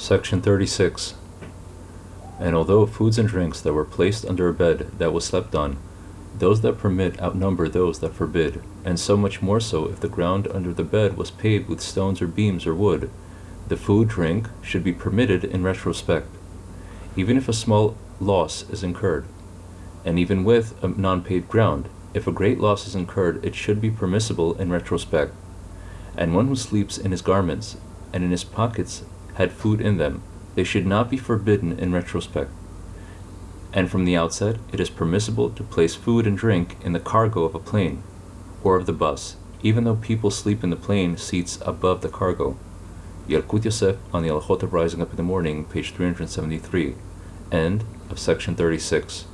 Section 36. And although foods and drinks that were placed under a bed that was slept on, those that permit outnumber those that forbid, and so much more so if the ground under the bed was paved with stones or beams or wood, the food drink should be permitted in retrospect, even if a small loss is incurred. And even with a non paved ground, if a great loss is incurred, it should be permissible in retrospect. And one who sleeps in his garments and in his pockets had food in them, they should not be forbidden in retrospect. And from the outset, it is permissible to place food and drink in the cargo of a plane or of the bus, even though people sleep in the plane seats above the cargo. Yalkut Yosef on the Halachot of Rising Up in the Morning, page 373, end of section 36.